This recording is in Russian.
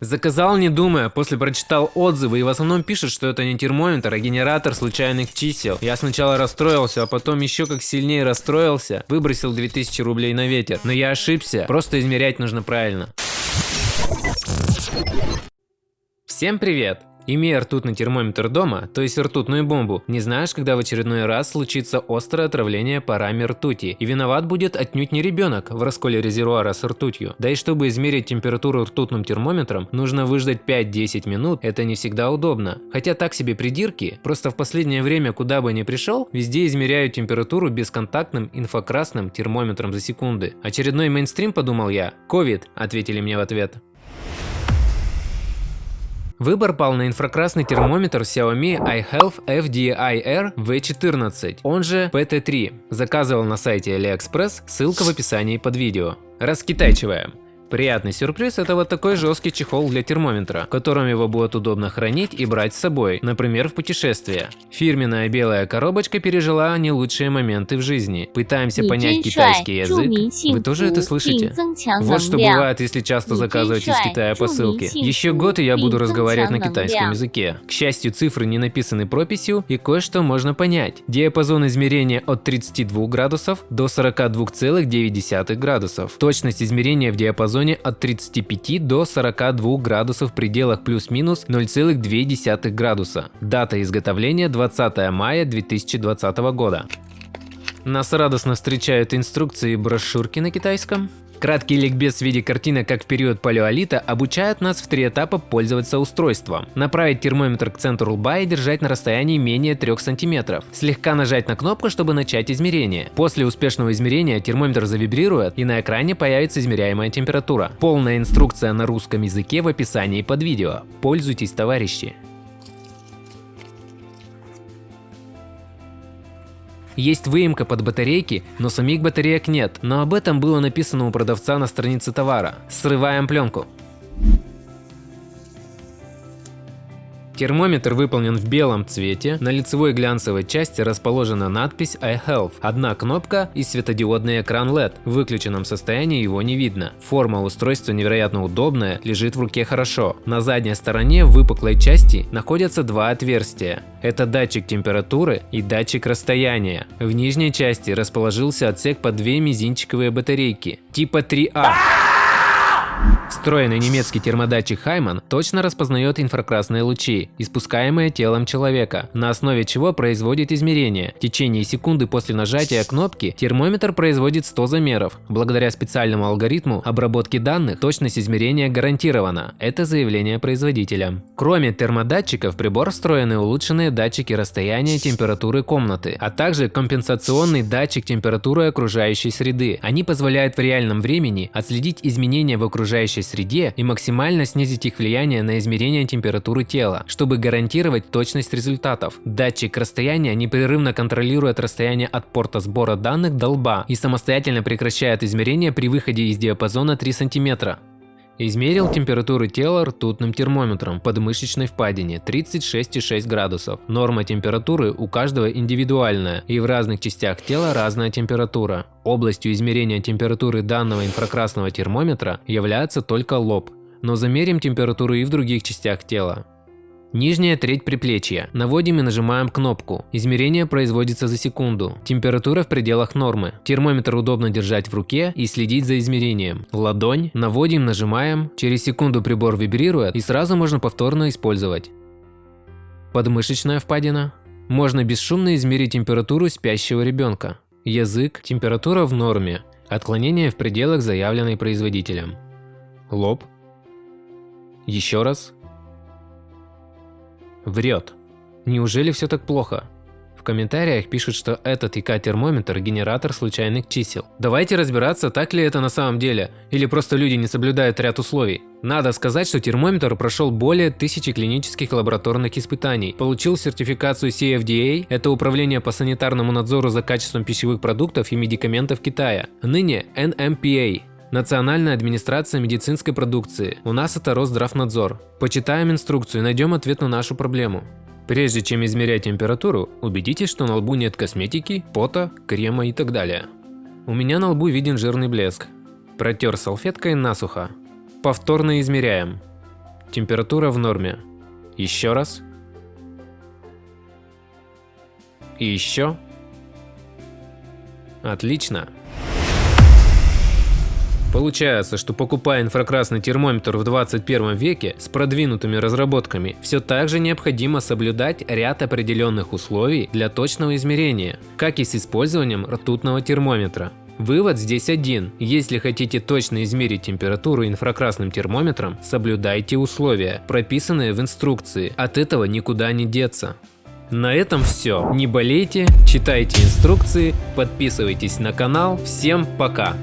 Заказал не думая, после прочитал отзывы и в основном пишут, что это не термометр, а генератор случайных чисел. Я сначала расстроился, а потом еще как сильнее расстроился, выбросил 2000 рублей на ветер. Но я ошибся, просто измерять нужно правильно. Всем привет! Имея ртутный термометр дома, то есть ртутную бомбу, не знаешь, когда в очередной раз случится острое отравление парами ртути. И виноват будет отнюдь не ребенок в расколе резервуара с ртутью. Да и чтобы измерить температуру ртутным термометром, нужно выждать 5-10 минут, это не всегда удобно. Хотя так себе придирки, просто в последнее время куда бы ни пришел, везде измеряют температуру бесконтактным инфракрасным термометром за секунды. Очередной мейнстрим, подумал я. Ковид, ответили мне в ответ. Выбор пал на инфракрасный термометр Xiaomi iHealth FDI-R V14, он же PT3. Заказывал на сайте AliExpress, ссылка в описании под видео. Раскитайчиваем. Приятный сюрприз – это вот такой жесткий чехол для термометра, в котором его будет удобно хранить и брать с собой, например, в путешествие. Фирменная белая коробочка пережила не лучшие моменты в жизни. Пытаемся понять китайский язык. Вы тоже это слышите? Вот что бывает, если часто заказываете из Китая посылки. Еще год и я буду разговаривать на китайском языке. К счастью, цифры не написаны прописью и кое-что можно понять. Диапазон измерения от 32 градусов до 42,9 градусов. Точность измерения в диапазоне диапазоне от 35 до 42 градусов в пределах плюс-минус 0,2 градуса. Дата изготовления 20 мая 2020 года. Нас радостно встречают инструкции и брошюрки на китайском. Краткий ликбез в виде картины, как в период палеолита, обучает нас в три этапа пользоваться устройством. Направить термометр к центру лба и держать на расстоянии менее 3 см. Слегка нажать на кнопку, чтобы начать измерение. После успешного измерения термометр завибрирует и на экране появится измеряемая температура. Полная инструкция на русском языке в описании под видео. Пользуйтесь, товарищи! Есть выемка под батарейки, но самих батареек нет, но об этом было написано у продавца на странице товара. Срываем пленку. Термометр выполнен в белом цвете, на лицевой глянцевой части расположена надпись iHealth, одна кнопка и светодиодный экран LED, в выключенном состоянии его не видно. Форма устройства невероятно удобная, лежит в руке хорошо. На задней стороне выпуклой части находятся два отверстия. Это датчик температуры и датчик расстояния. В нижней части расположился отсек под две мизинчиковые батарейки типа 3А. Встроенный немецкий термодатчик Хайман точно распознает инфракрасные лучи, испускаемые телом человека, на основе чего производит измерения. В течение секунды после нажатия кнопки термометр производит 100 замеров. Благодаря специальному алгоритму обработки данных точность измерения гарантирована. Это заявление производителя. Кроме термодатчиков, в прибор встроены улучшенные датчики расстояния температуры комнаты, а также компенсационный датчик температуры окружающей среды. Они позволяют в реальном времени отследить изменения в окружающей среде и максимально снизить их влияние на измерение температуры тела, чтобы гарантировать точность результатов. Датчик расстояния непрерывно контролирует расстояние от порта сбора данных до лба и самостоятельно прекращает измерение при выходе из диапазона 3 см. Измерил температуру тела ртутным термометром под мышечной впадине 36,6 градусов. Норма температуры у каждого индивидуальная и в разных частях тела разная температура. Областью измерения температуры данного инфракрасного термометра является только лоб, но замерим температуру и в других частях тела. Нижняя треть приплечья. Наводим и нажимаем кнопку. Измерение производится за секунду. Температура в пределах нормы. Термометр удобно держать в руке и следить за измерением. Ладонь. Наводим, нажимаем. Через секунду прибор вибрирует и сразу можно повторно использовать. Подмышечная впадина. Можно бесшумно измерить температуру спящего ребенка. Язык. Температура в норме. Отклонение в пределах, заявленной производителем. Лоб. Еще раз. Врет. Неужели все так плохо? В комментариях пишут, что этот ИК-термометр – генератор случайных чисел. Давайте разбираться, так ли это на самом деле, или просто люди не соблюдают ряд условий. Надо сказать, что термометр прошел более тысячи клинических лабораторных испытаний, получил сертификацию CFDA – это Управление по санитарному надзору за качеством пищевых продуктов и медикаментов Китая, ныне NMPA Национальная администрация медицинской продукции. У нас это Росздравнадзор. Почитаем инструкцию и найдем ответ на нашу проблему. Прежде чем измерять температуру, убедитесь, что на лбу нет косметики, пота, крема и так далее. У меня на лбу виден жирный блеск. Протер салфеткой насухо. Повторно измеряем. Температура в норме. Еще раз. И еще. Отлично. Получается, что покупая инфракрасный термометр в 21 веке с продвинутыми разработками, все так же необходимо соблюдать ряд определенных условий для точного измерения, как и с использованием ртутного термометра. Вывод здесь один. Если хотите точно измерить температуру инфракрасным термометром, соблюдайте условия, прописанные в инструкции. От этого никуда не деться. На этом все. Не болейте, читайте инструкции, подписывайтесь на канал. Всем пока!